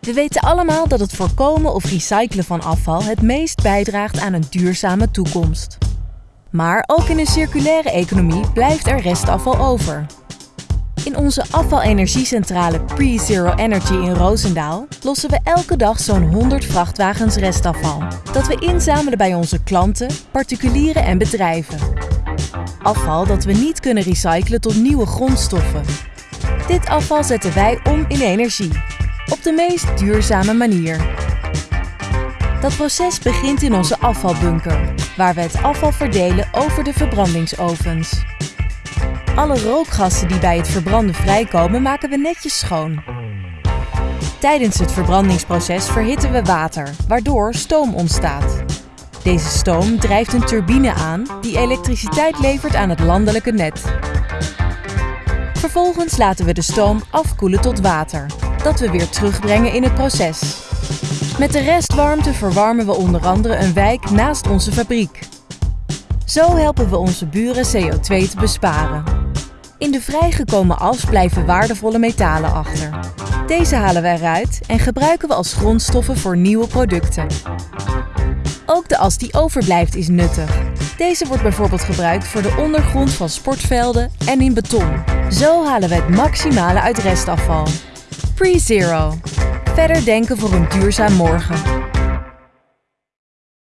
We weten allemaal dat het voorkomen of recyclen van afval het meest bijdraagt aan een duurzame toekomst. Maar ook in een circulaire economie blijft er restafval over. In onze afvalenergiecentrale Pre-Zero Energy in Roosendaal lossen we elke dag zo'n 100 vrachtwagens restafval. Dat we inzamelen bij onze klanten, particulieren en bedrijven. Afval dat we niet kunnen recyclen tot nieuwe grondstoffen. Dit afval zetten wij om in energie. Op de meest duurzame manier. Dat proces begint in onze afvalbunker, waar we het afval verdelen over de verbrandingsovens. Alle rookgassen die bij het verbranden vrijkomen maken we netjes schoon. Tijdens het verbrandingsproces verhitten we water, waardoor stoom ontstaat. Deze stoom drijft een turbine aan die elektriciteit levert aan het landelijke net. Vervolgens laten we de stoom afkoelen tot water, dat we weer terugbrengen in het proces. Met de restwarmte verwarmen we onder andere een wijk naast onze fabriek. Zo helpen we onze buren CO2 te besparen. In de vrijgekomen as blijven waardevolle metalen achter. Deze halen we eruit en gebruiken we als grondstoffen voor nieuwe producten. Ook de as die overblijft is nuttig. Deze wordt bijvoorbeeld gebruikt voor de ondergrond van sportvelden en in beton. Zo halen we het maximale uit restafval. Pre-Zero. Verder denken voor een duurzaam morgen.